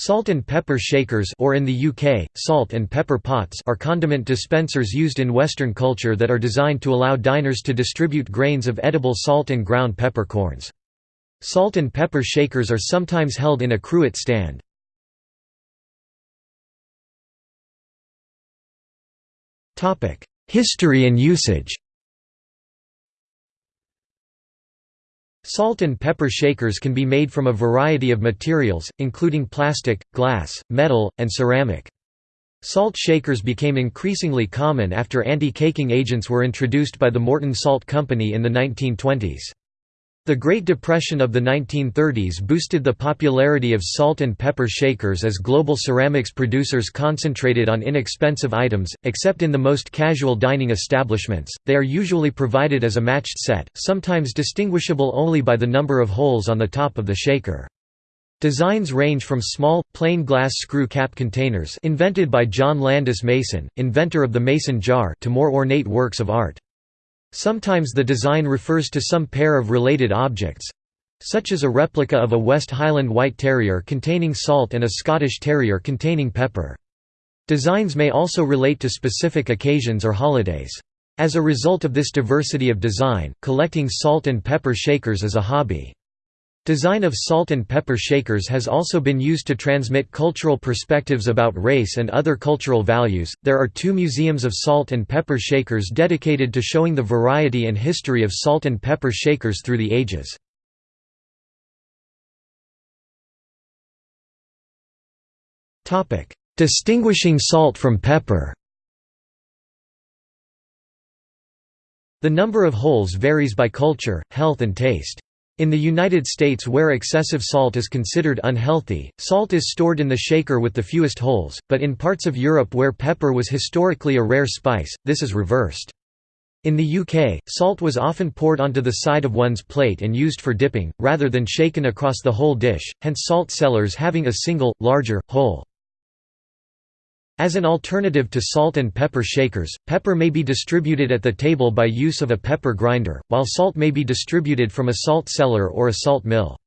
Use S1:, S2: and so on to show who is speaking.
S1: Salt and pepper shakers or in the UK, salt and pepper pots are condiment dispensers used in Western culture that are designed to allow diners to distribute grains of edible salt and ground peppercorns. Salt and pepper shakers are sometimes held in a cruet stand. History and usage Salt and pepper shakers can be made from a variety of materials, including plastic, glass, metal, and ceramic. Salt shakers became increasingly common after anti-caking agents were introduced by the Morton Salt Company in the 1920s. The Great Depression of the 1930s boosted the popularity of salt and pepper shakers as global ceramics producers concentrated on inexpensive items, except in the most casual dining establishments. They are usually provided as a matched set, sometimes distinguishable only by the number of holes on the top of the shaker. Designs range from small, plain glass screw cap containers invented by John Landis Mason, inventor of the mason jar to more ornate works of art. Sometimes the design refers to some pair of related objects—such as a replica of a West Highland White Terrier containing salt and a Scottish Terrier containing pepper. Designs may also relate to specific occasions or holidays. As a result of this diversity of design, collecting salt and pepper shakers is a hobby. Design of salt and pepper shakers has also been used to transmit cultural perspectives about race and other cultural values. There are two museums of salt and pepper shakers dedicated to showing the variety and history of salt and pepper shakers through the ages. Topic: Distinguishing salt from pepper. The number of holes varies by culture, health and taste. In the United States where excessive salt is considered unhealthy, salt is stored in the shaker with the fewest holes, but in parts of Europe where pepper was historically a rare spice, this is reversed. In the UK, salt was often poured onto the side of one's plate and used for dipping, rather than shaken across the whole dish, hence salt cellars having a single, larger, hole. As an alternative to salt and pepper shakers, pepper may be distributed at the table by use of a pepper grinder, while salt may be distributed from a salt cellar or a salt mill.